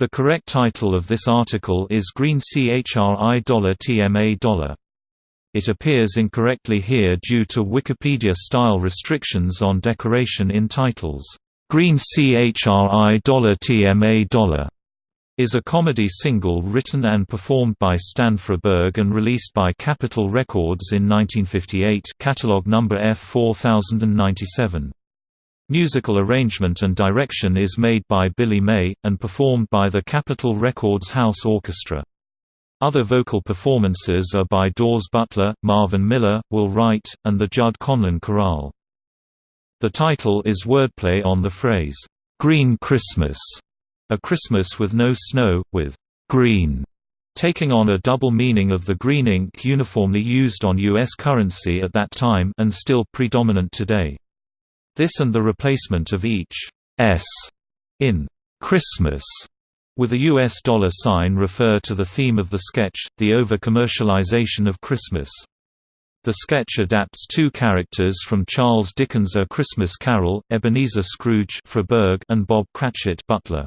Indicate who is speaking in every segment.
Speaker 1: The correct title of this article is Green CHRI $TMA It appears incorrectly here due to Wikipedia style restrictions on decoration in titles. Green CHRI $TMA is a comedy single written and performed by Stan Freberg and released by Capitol Records in 1958 catalog number F4097. Musical arrangement and direction is made by Billy May, and performed by the Capitol Records House Orchestra. Other vocal performances are by Daws Butler, Marvin Miller, Will Wright, and the Judd Conlon Chorale. The title is wordplay on the phrase, "'Green Christmas' a Christmas with no snow, with "'green' taking on a double meaning of the green ink uniformly used on U.S. currency at that time and still predominant today. This and the replacement of each S in Christmas with a US dollar sign refer to the theme of the sketch, the over-commercialization of Christmas. The sketch adapts two characters from Charles Dickens' A Christmas Carol, Ebenezer Scrooge and Bob Cratchit Butler.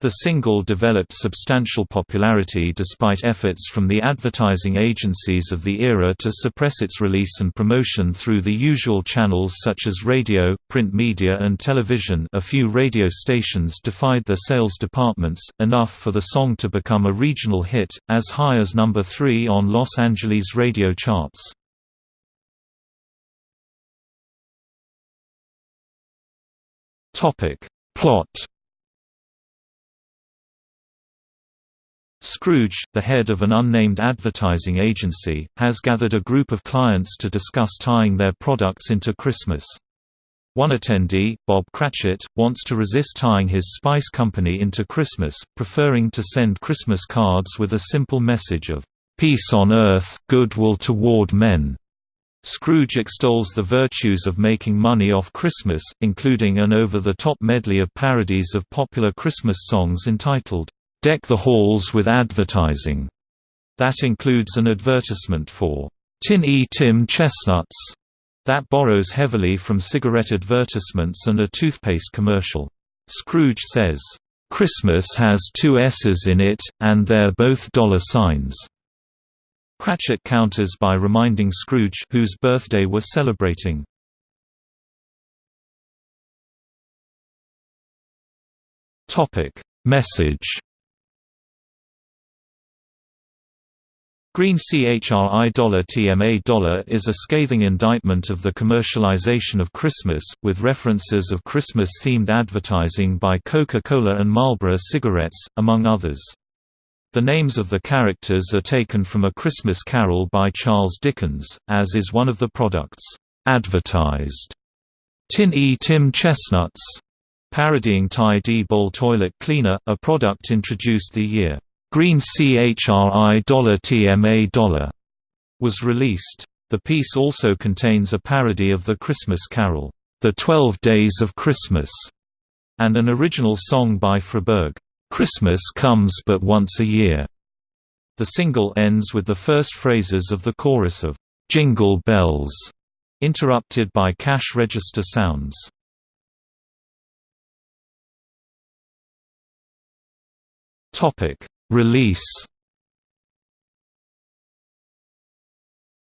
Speaker 1: The single developed substantial popularity despite efforts from the advertising agencies of the era to suppress its release and promotion through the usual channels such as radio, print media and television a few radio stations defied their sales departments, enough for the song to become a regional hit, as high as number 3 on Los Angeles radio charts. Plot Scrooge, the head of an unnamed advertising agency, has gathered a group of clients to discuss tying their products into Christmas. One attendee, Bob Cratchit, wants to resist tying his spice company into Christmas, preferring to send Christmas cards with a simple message of, "...peace on earth, goodwill toward men." Scrooge extols the virtues of making money off Christmas, including an over-the-top medley of parodies of popular Christmas songs entitled, Deck the halls with advertising. That includes an advertisement for Tin E Tim Chestnuts that borrows heavily from cigarette advertisements and a toothpaste commercial. Scrooge says, "Christmas has two S's in it, and they're both dollar signs." Cratchit counters by reminding Scrooge whose birthday we're celebrating. Topic: Message Green CHRI $TMA dollar is a scathing indictment of the commercialization of Christmas, with references of Christmas-themed advertising by Coca-Cola and Marlboro cigarettes, among others. The names of the characters are taken from A Christmas Carol by Charles Dickens, as is one of the products, advertised. Tin E Tim Chestnuts, parodying Ty-D-Bol toilet cleaner, a product introduced the year Green CHRI Dollar $TMA was released. The piece also contains a parody of the Christmas carol, The Twelve Days of Christmas, and an original song by Freberg, Christmas Comes But Once a Year. The single ends with the first phrases of the chorus of Jingle Bells, interrupted by cash register sounds. Topic Release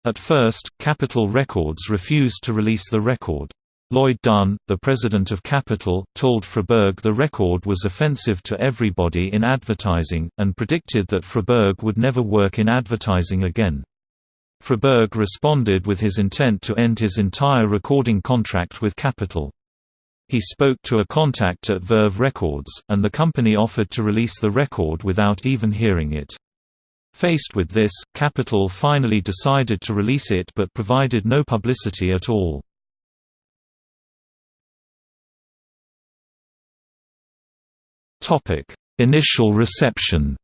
Speaker 1: At first, Capitol Records refused to release the record. Lloyd Dunn, the president of Capitol, told Freberg the record was offensive to everybody in advertising, and predicted that Freberg would never work in advertising again. Freberg responded with his intent to end his entire recording contract with Capitol. He spoke to a contact at Verve Records, and the company offered to release the record without even hearing it. Faced with this, Capitol finally decided to release it but provided no publicity at all. Initial reception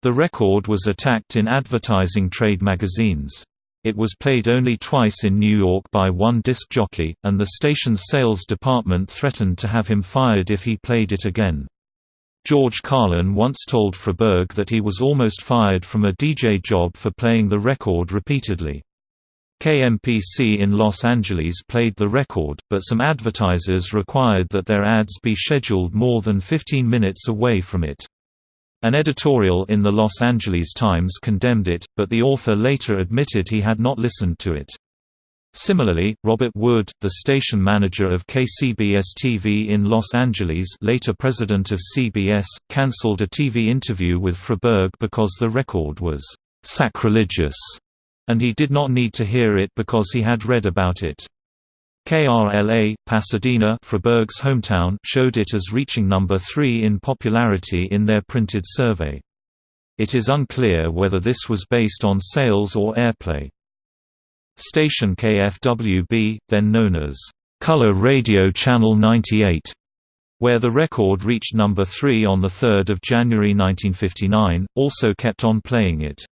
Speaker 1: The record was attacked in advertising trade magazines. It was played only twice in New York by one disc jockey, and the station's sales department threatened to have him fired if he played it again. George Carlin once told Freberg that he was almost fired from a DJ job for playing the record repeatedly. KMPC in Los Angeles played the record, but some advertisers required that their ads be scheduled more than 15 minutes away from it. An editorial in the Los Angeles Times condemned it, but the author later admitted he had not listened to it. Similarly, Robert Wood, the station manager of KCBS-TV in Los Angeles later president of CBS, cancelled a TV interview with Freberg because the record was «sacrilegious» and he did not need to hear it because he had read about it. KRLA, Pasadena Freberg's hometown showed it as reaching number 3 in popularity in their printed survey. It is unclear whether this was based on sales or airplay. Station KFWB, then known as Color Radio Channel 98, where the record reached number 3 on 3 January 1959, also kept on playing it.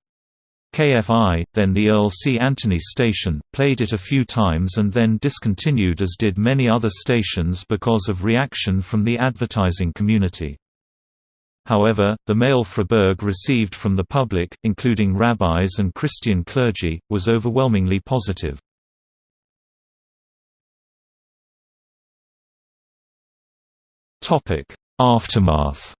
Speaker 1: KFI, then the Earl C. Anthony station, played it a few times and then discontinued as did many other stations because of reaction from the advertising community. However, the mail Freberg received from the public, including rabbis and Christian clergy, was overwhelmingly positive. Aftermath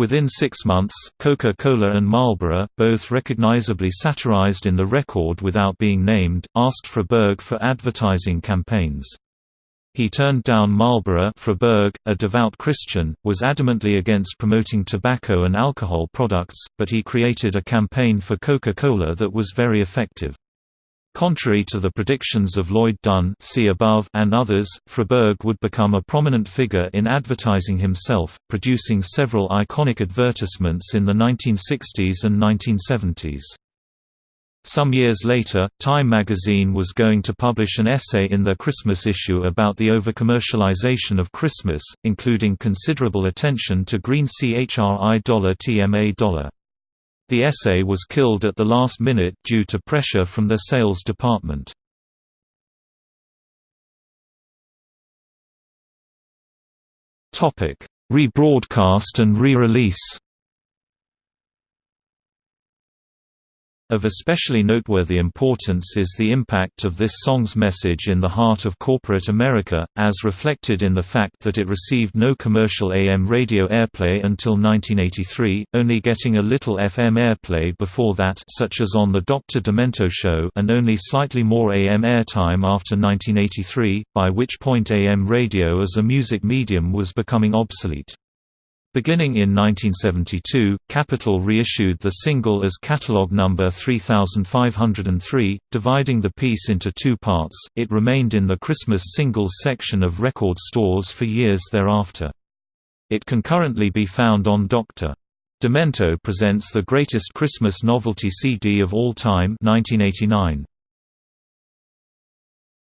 Speaker 1: Within six months, Coca-Cola and Marlboro, both recognizably satirized in the record without being named, asked Freberg for advertising campaigns. He turned down Marlboro Freberg, a devout Christian, was adamantly against promoting tobacco and alcohol products, but he created a campaign for Coca-Cola that was very effective. Contrary to the predictions of Lloyd Dunn see above and others, Freberg would become a prominent figure in advertising himself, producing several iconic advertisements in the 1960s and 1970s. Some years later, Time magazine was going to publish an essay in their Christmas issue about the overcommercialization of Christmas, including considerable attention to green CHRI dollar $TMA the essay was killed at the last minute due to pressure from their sales department. Rebroadcast and re-release Of especially noteworthy importance is the impact of this song's message in the heart of corporate America, as reflected in the fact that it received no commercial AM radio airplay until 1983, only getting a little FM airplay before that such as on The Dr. Demento Show and only slightly more AM airtime after 1983, by which point AM radio as a music medium was becoming obsolete. Beginning in 1972, Capitol reissued the single as catalog number 3503, dividing the piece into two parts. It remained in the Christmas singles section of record stores for years thereafter. It can currently be found on Dr. Demento presents the greatest Christmas novelty CD of all time 1989.